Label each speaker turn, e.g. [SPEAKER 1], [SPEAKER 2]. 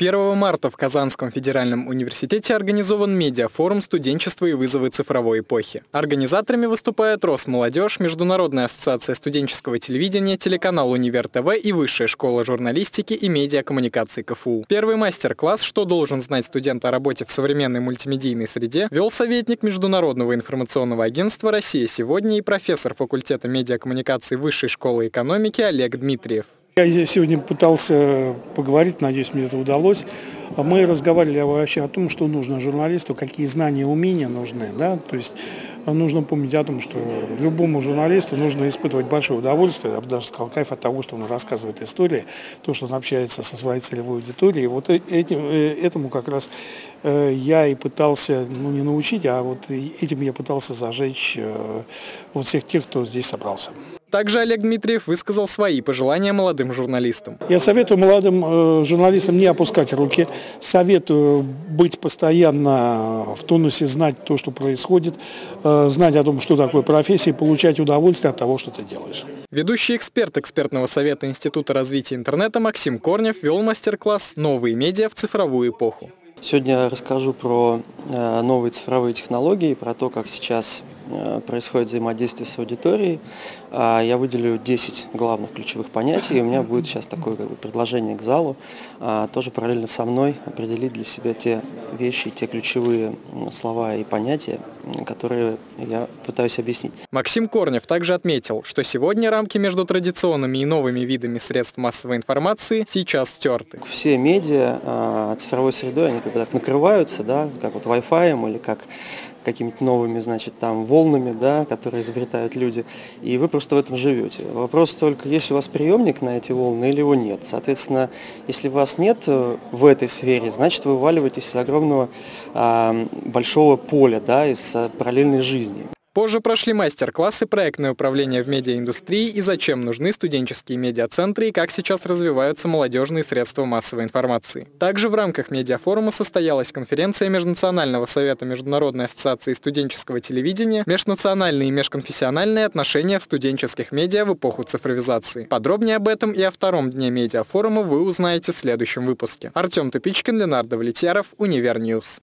[SPEAKER 1] 1 марта в Казанском федеральном университете организован медиафорум «Студенчество и вызовы цифровой эпохи». Организаторами выступают Росмолодежь, Международная ассоциация студенческого телевидения, телеканал «Универ ТВ» и Высшая школа журналистики и медиакоммуникаций КФУ. Первый мастер-класс «Что должен знать студент о работе в современной мультимедийной среде» вел советник Международного информационного агентства «Россия сегодня» и профессор факультета медиакоммуникаций Высшей школы экономики Олег Дмитриев.
[SPEAKER 2] Я сегодня пытался поговорить, надеюсь, мне это удалось. Мы разговаривали вообще о том, что нужно журналисту, какие знания, умения нужны. Да? То есть нужно помнить о том, что любому журналисту нужно испытывать большое удовольствие, я бы даже сказал, кайф от того, что он рассказывает истории, то, что он общается со своей целевой аудиторией. Вот э, этим, э, этому как раз э, я и пытался, ну не научить, а вот этим я пытался зажечь вот всех тех, кто здесь собрался.
[SPEAKER 1] Также Олег Дмитриев высказал свои пожелания молодым журналистам.
[SPEAKER 2] Я советую молодым журналистам не опускать руки, советую быть постоянно в тонусе, знать то, что происходит, знать о том, что такое профессия, и получать удовольствие от того, что ты делаешь.
[SPEAKER 1] Ведущий эксперт экспертного совета Института развития интернета Максим Корнев вел мастер-класс «Новые медиа в цифровую эпоху».
[SPEAKER 3] Сегодня я расскажу про э, новые цифровые технологии, про то, как сейчас Э, происходит взаимодействие с аудиторией. А, я выделю 10 главных ключевых понятий, и у меня будет сейчас такое как бы, предложение к залу, а, тоже параллельно со мной определить для себя те вещи, те ключевые слова и понятия, которые я пытаюсь объяснить.
[SPEAKER 1] Максим Корнев также отметил, что сегодня рамки между традиционными и новыми видами средств массовой информации сейчас стерты.
[SPEAKER 3] Все медиа а, цифровой средой, они как бы так накрываются, да, как вот Wi-Fi или как какими-то новыми, значит, там волнами, да, которые изобретают люди, и вы просто в этом живете. Вопрос только, есть у вас приемник на эти волны или его нет. Соответственно, если вас нет э, в этой сфере, значит, вы вываливаетесь из огромного а, большого поля, да, из а, параллельной жизни.
[SPEAKER 1] Позже прошли мастер-классы «Проектное управление в медиаиндустрии» и «Зачем нужны студенческие медиацентры» и как сейчас развиваются молодежные средства массовой информации. Также в рамках медиафорума состоялась конференция Межнационального совета Международной ассоциации студенческого телевидения «Межнациональные и межконфессиональные отношения в студенческих медиа в эпоху цифровизации». Подробнее об этом и о втором дне медиафорума вы узнаете в следующем выпуске. Артем Тупичкин, Ленар Давлетьяров, Универ News.